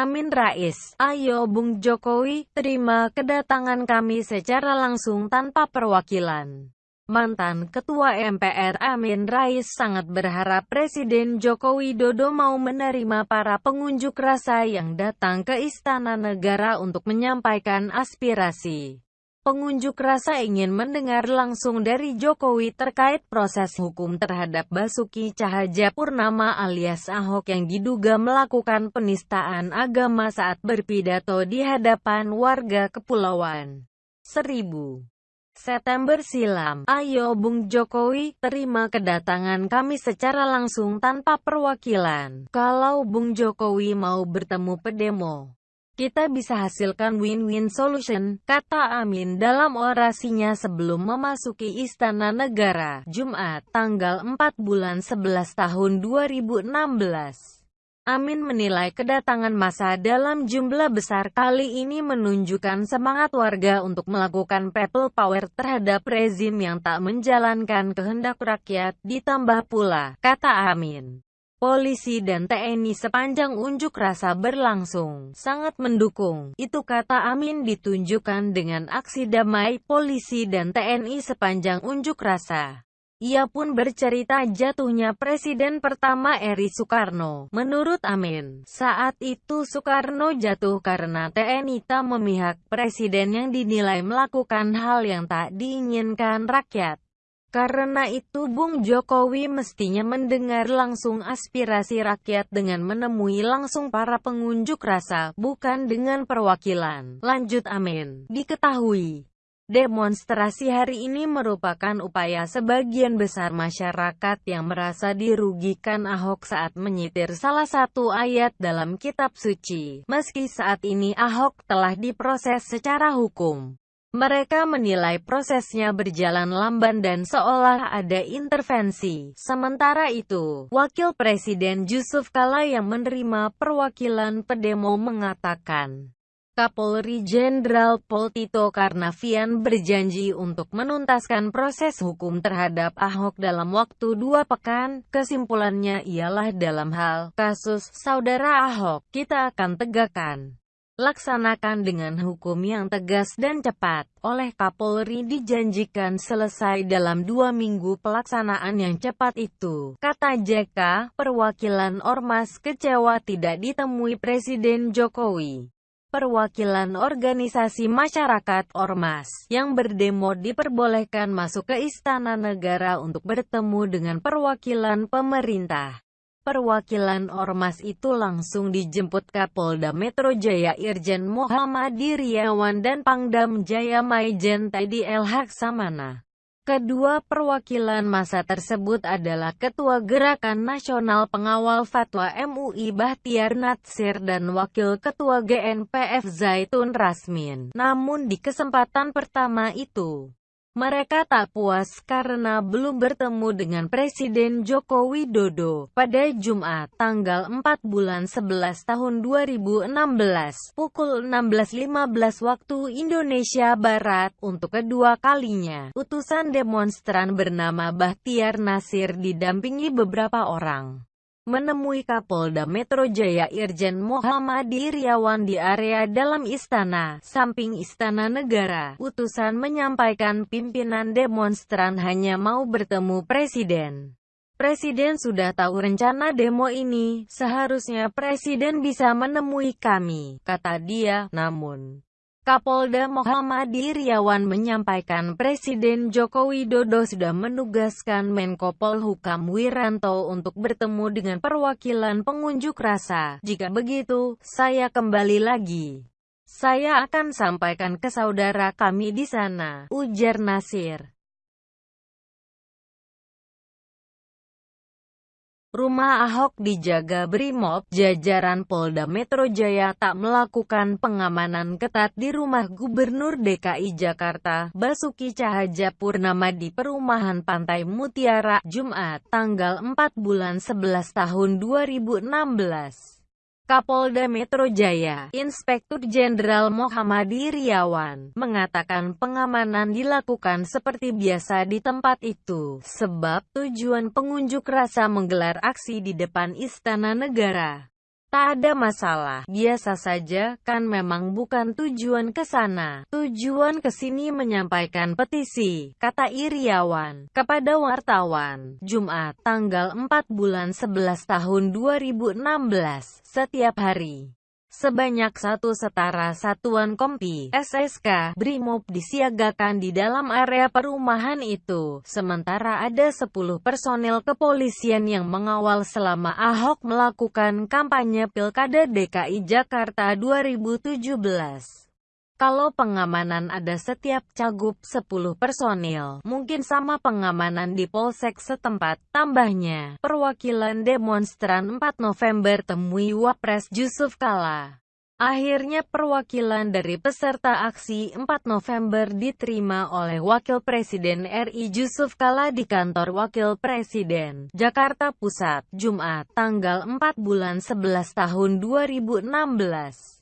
Amin Rais, ayo Bung Jokowi, terima kedatangan kami secara langsung tanpa perwakilan. Mantan Ketua MPR Amin Rais sangat berharap Presiden Joko Widodo mau menerima para pengunjuk rasa yang datang ke Istana Negara untuk menyampaikan aspirasi. Pengunjuk rasa ingin mendengar langsung dari Jokowi terkait proses hukum terhadap Basuki Cahaja Purnama alias Ahok yang diduga melakukan penistaan agama saat berpidato di hadapan warga Kepulauan Seribu. September silam. Ayo Bung Jokowi, terima kedatangan kami secara langsung tanpa perwakilan. Kalau Bung Jokowi mau bertemu pedemo, kita bisa hasilkan win-win solution, kata Amin dalam orasinya sebelum memasuki Istana Negara, Jumat, tanggal 4 bulan 11 tahun 2016. Amin menilai kedatangan masa dalam jumlah besar kali ini menunjukkan semangat warga untuk melakukan people power terhadap rezim yang tak menjalankan kehendak rakyat, ditambah pula, kata Amin. Polisi dan TNI sepanjang unjuk rasa berlangsung, sangat mendukung. Itu kata Amin ditunjukkan dengan aksi damai polisi dan TNI sepanjang unjuk rasa. Ia pun bercerita jatuhnya Presiden pertama Eri Soekarno. Menurut Amin, saat itu Soekarno jatuh karena TNI tak memihak Presiden yang dinilai melakukan hal yang tak diinginkan rakyat. Karena itu Bung Jokowi mestinya mendengar langsung aspirasi rakyat dengan menemui langsung para pengunjuk rasa, bukan dengan perwakilan. Lanjut Amin. Diketahui, Demonstrasi hari ini merupakan upaya sebagian besar masyarakat yang merasa dirugikan Ahok saat menyitir salah satu ayat dalam kitab suci. Meski saat ini Ahok telah diproses secara hukum. Mereka menilai prosesnya berjalan lamban dan seolah ada intervensi. Sementara itu, Wakil Presiden Yusuf Kala yang menerima perwakilan pedemo mengatakan, Kapolri Jenderal Pol Tito Karnavian berjanji untuk menuntaskan proses hukum terhadap Ahok dalam waktu dua pekan. Kesimpulannya ialah dalam hal kasus saudara Ahok, kita akan tegakkan laksanakan dengan hukum yang tegas dan cepat. Oleh Kapolri dijanjikan selesai dalam dua minggu pelaksanaan yang cepat itu. Kata JK, perwakilan Ormas kecewa tidak ditemui Presiden Jokowi perwakilan organisasi masyarakat Ormas yang berdemo diperbolehkan masuk ke Istana Negara untuk bertemu dengan perwakilan pemerintah. Perwakilan Ormas itu langsung dijemput Kapolda Metro Jaya Irjen Muhammad Iriawan dan Pangdam Jaya Maijen Teddy El Samana. Kedua perwakilan masa tersebut adalah Ketua Gerakan Nasional Pengawal Fatwa MUI Bahtiar Natsir dan Wakil Ketua GNPF Zaitun Rasmin. Namun di kesempatan pertama itu, mereka tak puas karena belum bertemu dengan Presiden Joko Widodo. Pada Jumat, tanggal 4 bulan 11 tahun 2016, pukul 16.15 waktu Indonesia Barat, untuk kedua kalinya, utusan demonstran bernama Bahtiar Nasir didampingi beberapa orang menemui Kapolda Metro Jaya Irjen Muhammad Iriawan di area dalam istana, samping istana negara. Utusan menyampaikan pimpinan demonstran hanya mau bertemu Presiden. Presiden sudah tahu rencana demo ini, seharusnya Presiden bisa menemui kami, kata dia, namun... Kapolda Muhammad Iriawan menyampaikan Presiden Joko Widodo sudah menugaskan Menko Polhukam Wiranto untuk bertemu dengan perwakilan pengunjuk rasa. Jika begitu, saya kembali lagi. Saya akan sampaikan ke saudara kami di sana, ujar Nasir. Rumah Ahok dijaga Brimob, jajaran Polda Metro Jaya tak melakukan pengamanan ketat di rumah Gubernur DKI Jakarta, Basuki Cahaja Purnama di Perumahan Pantai Mutiara, Jumat, tanggal 4 bulan 11 tahun 2016. Kapolda Metro Jaya, Inspektur Jenderal Muhammad Iriawan, mengatakan pengamanan dilakukan seperti biasa di tempat itu, sebab tujuan pengunjuk rasa menggelar aksi di depan Istana Negara. Tak ada masalah, biasa saja, kan memang bukan tujuan ke sana. Tujuan ke sini menyampaikan petisi, kata Iriawan, kepada wartawan, Jumat, tanggal 4 bulan 11 tahun 2016, setiap hari. Sebanyak satu setara satuan kompi SSK Brimob disiagakan di dalam area perumahan itu, sementara ada 10 personel kepolisian yang mengawal selama Ahok melakukan kampanye Pilkada DKI Jakarta 2017. Kalau pengamanan ada setiap cagup 10 personil, mungkin sama pengamanan di polsek setempat. Tambahnya, perwakilan demonstran 4 November temui Wapres Yusuf Kala. Akhirnya perwakilan dari peserta aksi 4 November diterima oleh Wakil Presiden RI Yusuf Kala di kantor Wakil Presiden, Jakarta Pusat, Jumat, tanggal 4 bulan 11 tahun 2016.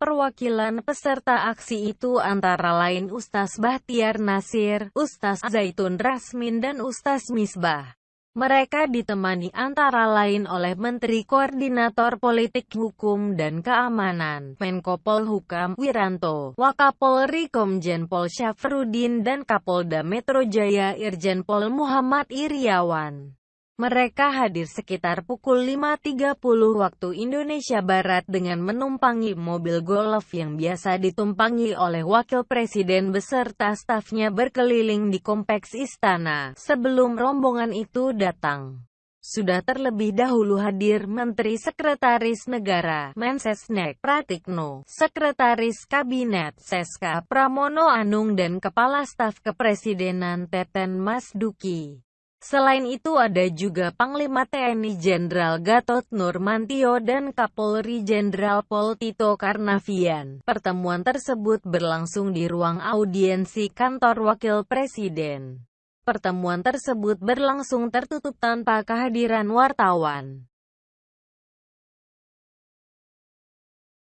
Perwakilan peserta aksi itu antara lain Ustaz Bahtiar Nasir, Ustaz Zaitun Rasmin dan Ustaz Misbah. Mereka ditemani antara lain oleh Menteri Koordinator Politik Hukum dan Keamanan, Menko Polhukam, Wiranto, Wakapolri Komjen Pol Syafrudin dan Kapolda Metro Jaya Irjen Pol Muhammad Iriawan. Mereka hadir sekitar pukul 5.30 waktu Indonesia Barat dengan menumpangi mobil golf yang biasa ditumpangi oleh Wakil Presiden beserta stafnya berkeliling di kompleks istana, sebelum rombongan itu datang. Sudah terlebih dahulu hadir Menteri Sekretaris Negara, Mensesnek, Pratikno, Sekretaris Kabinet, Seska, Pramono Anung dan Kepala Staf Kepresidenan Teten Mas Duki. Selain itu ada juga Panglima TNI Jenderal Gatot Nurmantio dan Kapolri Jenderal Pol Tito Karnavian. Pertemuan tersebut berlangsung di ruang audiensi kantor Wakil Presiden. Pertemuan tersebut berlangsung tertutup tanpa kehadiran wartawan.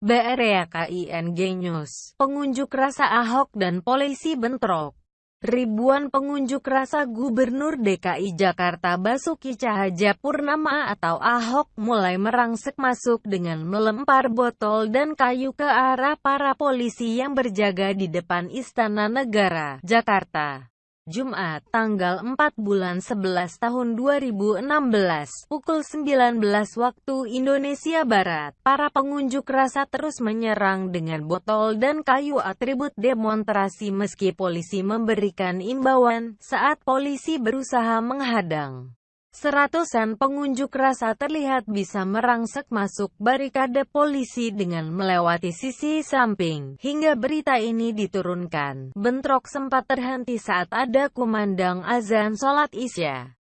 BREAKING News, pengunjuk rasa Ahok dan polisi bentrok. Ribuan pengunjuk rasa Gubernur DKI Jakarta Basuki Cahayapurnama atau Ahok mulai merangsek masuk dengan melempar botol dan kayu ke arah para polisi yang berjaga di depan Istana Negara, Jakarta. Jumat, tanggal 4 bulan 11 tahun 2016, pukul 19 waktu Indonesia Barat, para pengunjuk rasa terus menyerang dengan botol dan kayu atribut demonstrasi meski polisi memberikan imbauan saat polisi berusaha menghadang. Seratusan pengunjuk rasa terlihat bisa merangsek masuk barikade polisi dengan melewati sisi samping. Hingga berita ini diturunkan, bentrok sempat terhenti saat ada kumandang azan sholat isya.